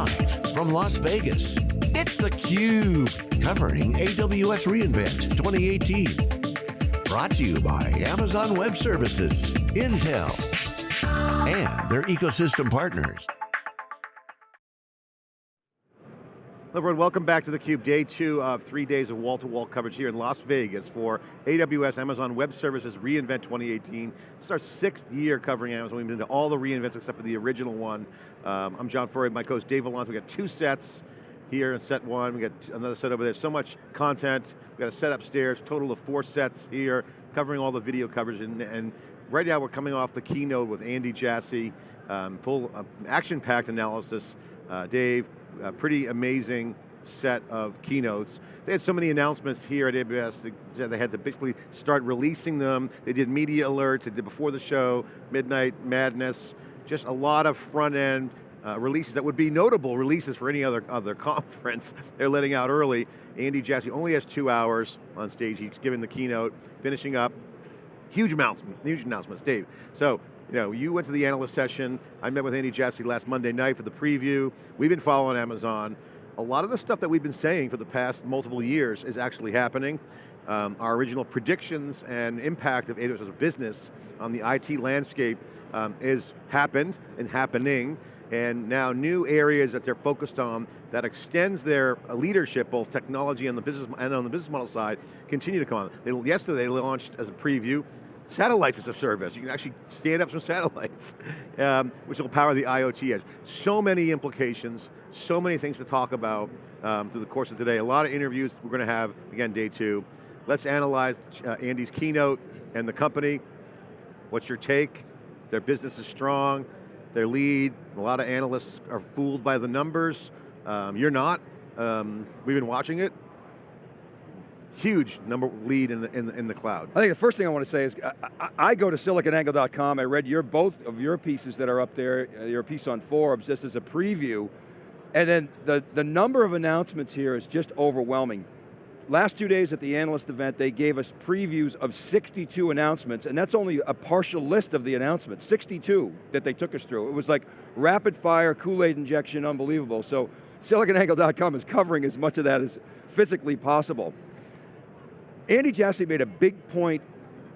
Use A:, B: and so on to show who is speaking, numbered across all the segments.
A: Live from Las Vegas, it's theCUBE, covering AWS reInvent 2018. Brought to you by Amazon Web Services, Intel, and their ecosystem partners.
B: Everyone, welcome back to theCUBE, day two of three days of wall-to-wall -wall coverage here in Las Vegas for AWS, Amazon Web Services reInvent 2018. It's our sixth year covering Amazon. We've been to all the reInvents except for the original one. Um, I'm John Furrier, my co-host Dave Vellante. We've got two sets here in set one. We got another set over there. So much content. We got a set upstairs, total of four sets here, covering all the video coverage. And, and right now we're coming off the keynote with Andy Jassy, um, full uh, action-packed analysis. Uh, Dave, a pretty amazing set of keynotes. They had so many announcements here at AWS, they, had to basically start releasing them. They did media alerts, they did before the show, Midnight Madness, just a lot of front end uh, releases that would be notable releases for any other, other conference. They're letting out early. Andy Jassy only has two hours on stage. He's giving the keynote, finishing up. Huge announcements, huge announcements, Dave. So you know, you went to the analyst session. I met with Andy Jassy last Monday night for the preview. We've been following Amazon. A lot of the stuff that we've been saying for the past multiple years is actually happening. Um, our original predictions and impact of AWS as a business on the IT landscape um, is happened and happening, and now new areas that they're focused on that extends their leadership, both technology and the business and on the business model side, continue to come on. They, yesterday they launched as a preview satellites as a service. You can actually stand up some satellites, um, which will power the IoT edge. So many implications, so many things to talk about um, through the course of today. A lot of interviews we're going to have, again, day two. Let's analyze uh, Andy's keynote and the company. What's your take? Their business is strong, their lead, a lot of analysts are fooled by the numbers. Um, you're not. Um, we've been watching it huge number lead in the, in the, in the cloud.
C: I think the first thing I want to say is, I, I go to siliconangle.com, I read your both of your pieces that are up there, uh, your piece on Forbes, just as a preview, and then the, the number of announcements here is just overwhelming. Last two days at the analyst event, they gave us previews of 62 announcements, and that's only a partial list of the announcements, 62 that they took us through. It was like rapid fire, Kool-Aid injection, unbelievable. So siliconangle.com is covering as much of that as physically possible. Andy Jassy made a big point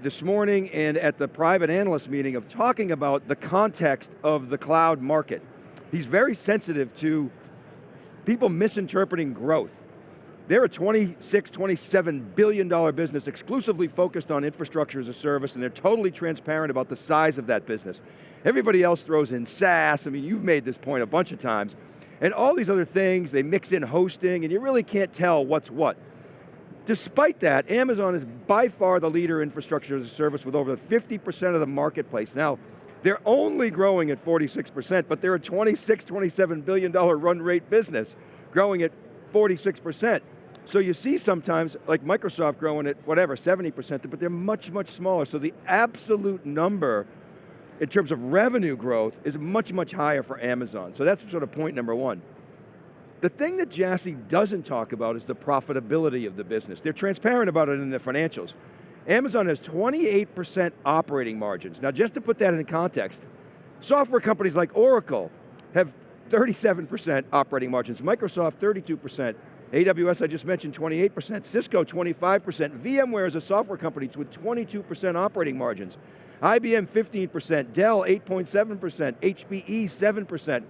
C: this morning and at the private analyst meeting of talking about the context of the cloud market. He's very sensitive to people misinterpreting growth. They're a 26, 27 billion dollar business exclusively focused on infrastructure as a service and they're totally transparent about the size of that business. Everybody else throws in SaaS, I mean you've made this point a bunch of times, and all these other things, they mix in hosting and you really can't tell what's what. Despite that, Amazon is by far the leader in infrastructure as a service with over 50% of the marketplace. Now, they're only growing at 46%, but they're a 26, 27 billion dollar run rate business, growing at 46%. So you see sometimes, like Microsoft growing at whatever, 70%, but they're much, much smaller. So the absolute number in terms of revenue growth is much, much higher for Amazon. So that's sort of point number one. The thing that Jassy doesn't talk about is the profitability of the business. They're transparent about it in their financials. Amazon has 28% operating margins. Now just to put that in context, software companies like Oracle have 37% operating margins, Microsoft 32%, AWS I just mentioned 28%, Cisco 25%, VMware is a software company with 22% operating margins, IBM 15%, Dell 8.7%, HPE 7%,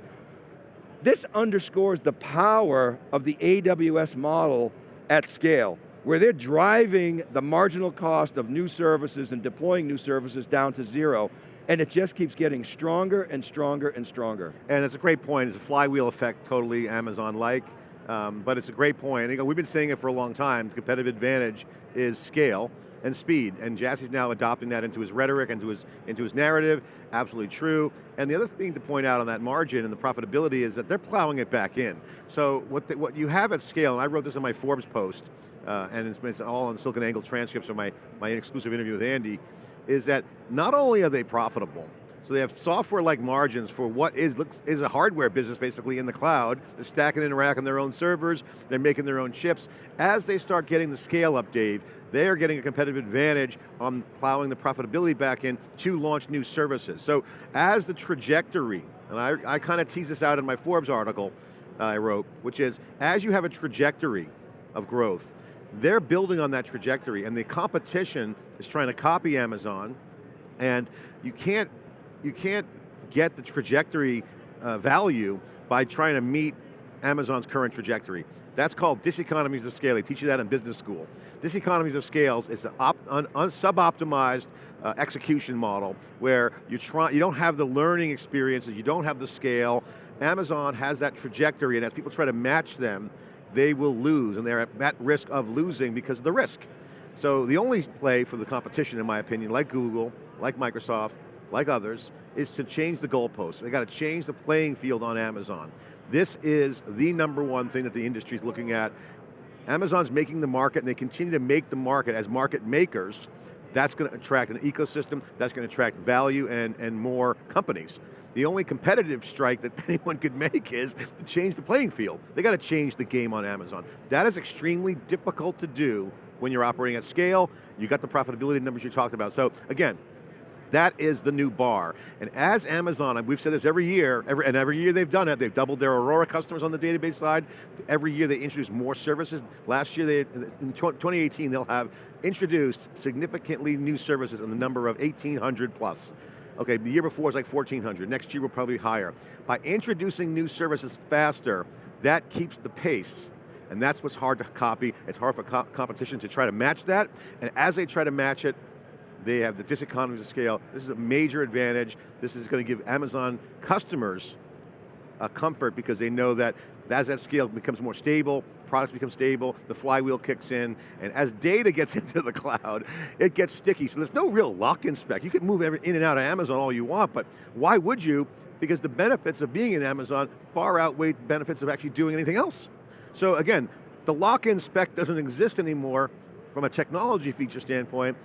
C: this underscores the power of the AWS model at scale, where they're driving the marginal cost of new services and deploying new services down to zero, and it just keeps getting stronger and stronger and stronger.
B: And it's a great point, it's a flywheel effect, totally Amazon-like, um, but it's a great point. We've been saying it for a long time, the competitive advantage is scale, and speed, and Jassy's now adopting that into his rhetoric, into his, into his narrative, absolutely true. And the other thing to point out on that margin and the profitability is that they're plowing it back in. So what, the, what you have at scale, and I wrote this in my Forbes post, uh, and it's, it's all on SiliconANGLE transcripts of my, my exclusive interview with Andy, is that not only are they profitable, so they have software-like margins for what is, is a hardware business basically in the cloud. They're stacking and racking their own servers, they're making their own chips. As they start getting the scale up, Dave, they are getting a competitive advantage on plowing the profitability back in to launch new services. So as the trajectory, and I, I kind of tease this out in my Forbes article, uh, I wrote, which is, as you have a trajectory of growth, they're building on that trajectory and the competition is trying to copy Amazon and you can't, you can't get the trajectory uh, value by trying to meet Amazon's current trajectory. That's called diseconomies of scale. They teach you that in business school. Diseconomies of scales is an un, un, sub-optimized uh, execution model where you try, you don't have the learning experiences, you don't have the scale. Amazon has that trajectory and as people try to match them, they will lose and they're at, at risk of losing because of the risk. So the only play for the competition, in my opinion, like Google, like Microsoft, like others, is to change the goalposts. They got to change the playing field on Amazon. This is the number one thing that the industry is looking at. Amazon's making the market and they continue to make the market as market makers. That's going to attract an ecosystem, that's going to attract value and, and more companies. The only competitive strike that anyone could make is to change the playing field. They got to change the game on Amazon. That is extremely difficult to do when you're operating at scale. You got the profitability numbers you talked about. So again, that is the new bar. And as Amazon, and we've said this every year, every, and every year they've done it, they've doubled their Aurora customers on the database side. Every year they introduce more services. Last year, they, in 2018, they'll have introduced significantly new services in the number of 1,800 plus. Okay, the year before was like 1,400. Next year will probably be higher. By introducing new services faster, that keeps the pace and that's what's hard to copy. It's hard for co competition to try to match that, and as they try to match it, they have the diseconomies of scale. This is a major advantage. This is going to give Amazon customers a comfort because they know that as that scale becomes more stable, products become stable, the flywheel kicks in, and as data gets into the cloud, it gets sticky. So there's no real lock-in spec. You can move in and out of Amazon all you want, but why would you? Because the benefits of being in Amazon far outweigh the benefits of actually doing anything else. So again, the lock-in spec doesn't exist anymore from a technology feature standpoint,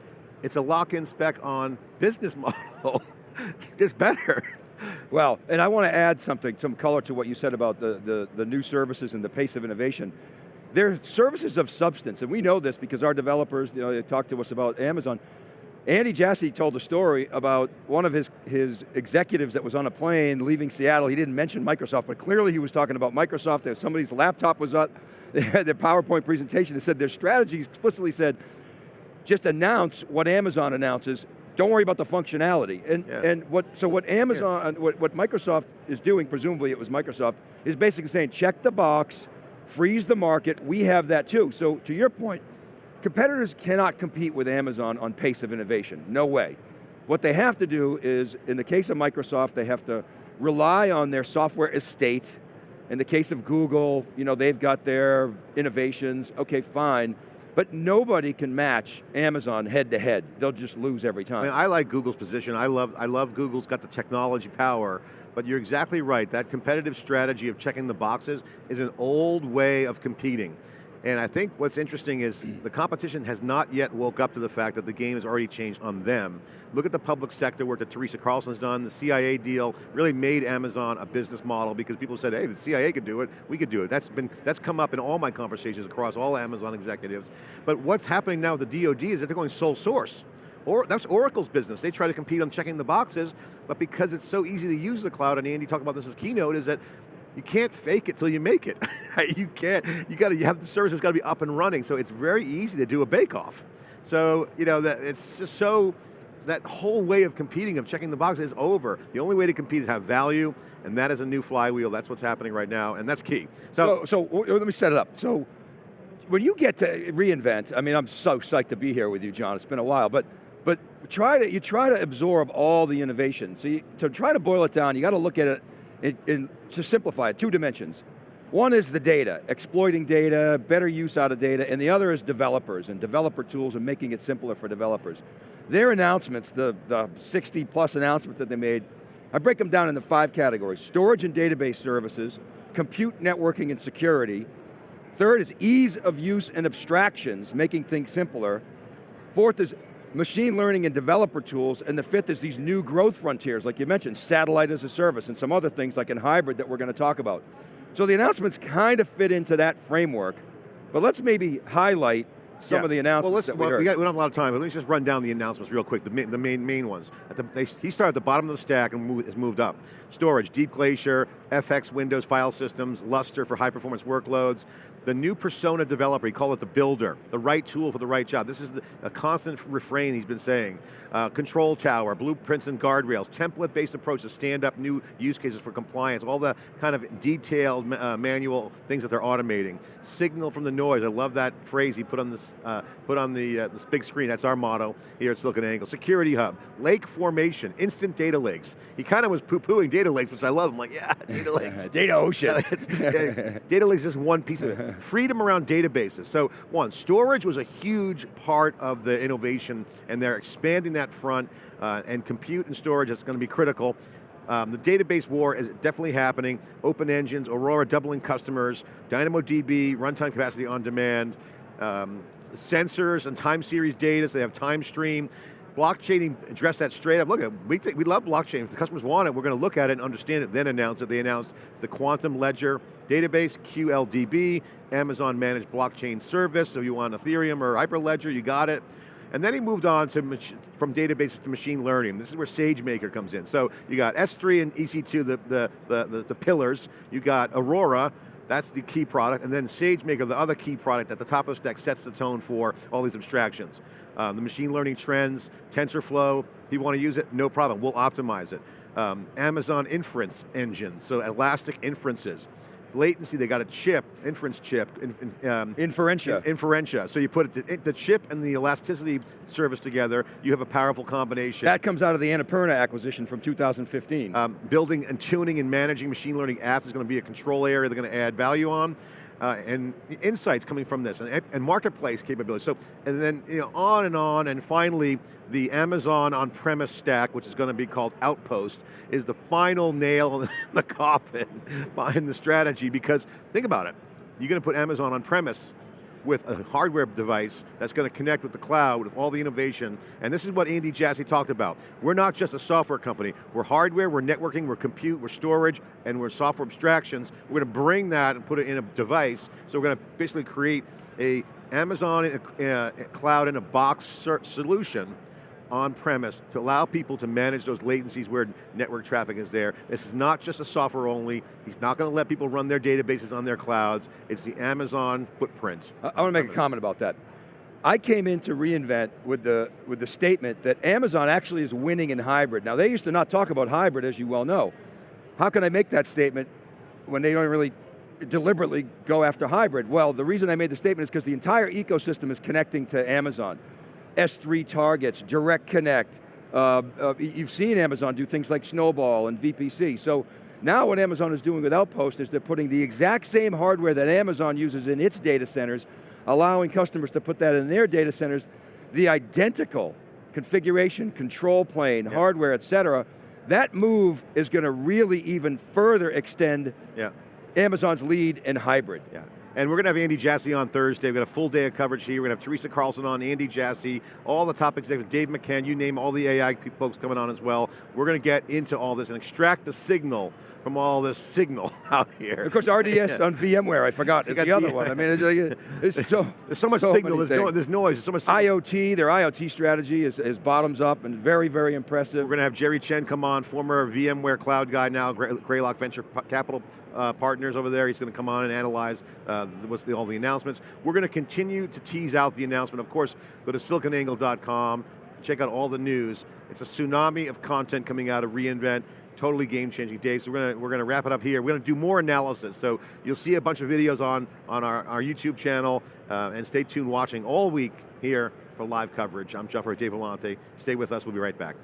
B: it's a lock-in spec on business model. it's better.
C: Well, and I want to add something, some color to what you said about the, the, the new services and the pace of innovation. They're services of substance, and we know this because our developers, you know, they talk to us about Amazon. Andy Jassy told a story about one of his, his executives that was on a plane leaving Seattle. He didn't mention Microsoft, but clearly he was talking about Microsoft. Somebody's laptop was up, they had their PowerPoint presentation that said their strategy explicitly said, just announce what Amazon announces, don't worry about the functionality. And, yeah. and what, so what Amazon, yeah. what, what Microsoft is doing, presumably it was Microsoft, is basically saying check the box, freeze the market, we have that too. So to your point, competitors cannot compete with Amazon on pace of innovation, no way. What they have to do is, in the case of Microsoft, they have to rely on their software estate. In the case of Google, you know, they've got their innovations, okay, fine. But nobody can match Amazon head to head. They'll just lose every time.
B: I, mean, I like Google's position. I love, I love Google's got the technology power, but you're exactly right. That competitive strategy of checking the boxes is an old way of competing. And I think what's interesting is the competition has not yet woke up to the fact that the game has already changed on them. Look at the public sector work that Teresa Carlson's done. The CIA deal really made Amazon a business model because people said, hey, the CIA could do it, we could do it. That's, been, that's come up in all my conversations across all Amazon executives. But what's happening now with the DoD is that they're going sole source. Or, that's Oracle's business. They try to compete on checking the boxes, but because it's so easy to use the cloud, and Andy talked about this as keynote, is that you can't fake it till you make it. you can't, you got to, you have the service has got to be up and running, so it's very easy to do a bake-off. So, you know, that it's just so, that whole way of competing, of checking the box is over. The only way to compete is have value, and that is a new flywheel, that's what's happening right now, and that's key.
C: So, so, so let me set it up. So, when you get to reInvent, I mean, I'm so psyched to be here with you, John, it's been a while, but but try to, you try to absorb all the innovation. So you, to try to boil it down, you got to look at it in, to simplify it, two dimensions. One is the data, exploiting data, better use out of data, and the other is developers and developer tools and making it simpler for developers. Their announcements, the, the 60 plus announcements that they made, I break them down into five categories. Storage and database services, compute networking and security. Third is ease of use and abstractions, making things simpler. Fourth is machine learning and developer tools, and the fifth is these new growth frontiers, like you mentioned, satellite as a service, and some other things like in hybrid that we're going to talk about. So the announcements kind of fit into that framework, but let's maybe highlight some
B: Yeah.
C: of the announcements
B: well, let's,
C: that we
B: well. We, got, we don't have a lot of time, but let me just run down the announcements real quick, the main, the main, main ones. At the, they, he started at the bottom of the stack and has moved up. Storage, Deep Glacier, FSx Windows file systems, Lustre for high performance workloads, the new persona developer, he called it the builder, the right tool for the right job. This is a constant refrain he's been saying. Uh, control tower, blueprints and guardrails, template-based approach to stand up new use cases for compliance, all the kind of detailed uh, manual things that they're automating. Signal from the noise, I love that phrase he put on this, uh, put on the uh, this big screen, that's our motto here at SiliconANGLE. Security hub, lake formation, instant data lakes. He kind of was poo-pooing data lakes, which I love. I'm like, yeah, data lakes.
C: Data Ocean.
B: Data lakes is just one piece of it. Freedom around databases. So one, storage was a huge part of the innovation and they're expanding that front uh, and compute and storage is going to be critical. Um, the database war is definitely happening. Open engines, Aurora doubling customers, DynamoDB, runtime capacity on demand, um, sensors and time series data, so they have Timestream. Blockchain addressed that straight up. Look, at we, we love blockchain. If the customers want it, we're going to look at it and understand it, then announce it. They announced the Quantum Ledger database, QLDB, Amazon managed blockchain service, so you want Ethereum or Hyperledger, you got it. And then he moved on to from databases to machine learning. This is where SageMaker comes in. So you got S3 and EC2, the, the, the, the, the pillars. You got Aurora, that's the key product, and then SageMaker, the other key product at the top of the stack, sets the tone for all these abstractions. Um, the machine learning trends, TensorFlow, if you want to use it, no problem, we'll optimize it. Um, Amazon inference engine, so elastic inferences. Latency, they got a chip, inference chip. In, in, um,
C: Inferentia.
B: Inferentia, so you put it, the chip and the elasticity service together, you have a powerful combination.
C: That comes out of the Annapurna acquisition from 2015.
B: Um, building and tuning and managing machine learning apps is going to be a control area they're going to add value on. Uh, and insights coming from this, and, and marketplace capability. So, and then you know, on and on, and finally, the Amazon on-premise stack, which is going to be called Outpost, is the final nail in the coffin behind the strategy. Because think about it, you're going to put Amazon on-premise with a hardware device that's going to connect with the cloud with all the innovation. And this is what Andy Jassy talked about. We're not just a software company. We're hardware, we're networking, we're compute, we're storage, and we're software abstractions. We're going to bring that and put it in a device. So we're going to basically create a Amazon in a, uh, cloud in a box solution on-premise to allow people to manage those latencies where network traffic is there. This is not just a software only. He's not going to let people run their databases on their clouds. It's the Amazon footprint.
C: I, I want to make a comment about that. I came into reInvent with the, with the statement that Amazon actually is winning in hybrid. Now they used to not talk about hybrid as you well know. How can I make that statement when they don't really deliberately go after hybrid? Well, the reason I made the statement is because the entire ecosystem is connecting to Amazon. S3 targets, Direct Connect. Uh, uh, you've seen Amazon do things like Snowball and VPC. So now what Amazon is doing with Outpost is they're putting the exact same hardware that Amazon uses in its data centers, allowing customers to put that in their data centers, the identical configuration, control plane, yeah. hardware, et cetera. That move is going to really even further extend yeah. Amazon's lead in hybrid.
B: Yeah. And we're going to have Andy Jassy on Thursday. We've got a full day of coverage here. We're going to have Teresa Carlson on, Andy Jassy, all the top executives, Dave McCann, you name all the AI folks coming on as well. We're going to get into all this and extract the signal from all this signal out here.
C: Of course, RDS on VMware, I forgot, is the other one. I mean, it's, it's so
B: There's so much
C: so
B: signal, there's, no, there's, noise, there's so much
C: signal. IoT, their IoT strategy is, is, bottoms up and very, very impressive.
B: We're going to have Jerry Chen come on, former VMware cloud guy now, Greylock Venture Capital uh, partners over there. He's going to come on and analyze uh, what's the, all the announcements. We're going to continue to tease out the announcement. Of course, go to siliconangle.com, check out all the news. It's a tsunami of content coming out of reInvent totally game-changing day. So we're going to, we're to wrap it up here. We're going to do more analysis. So you'll see a bunch of videos on, on our, our YouTube channel, uh, and stay tuned watching all week here for live coverage. I'm Jeff Dave Vellante. Stay with us, we'll be right back.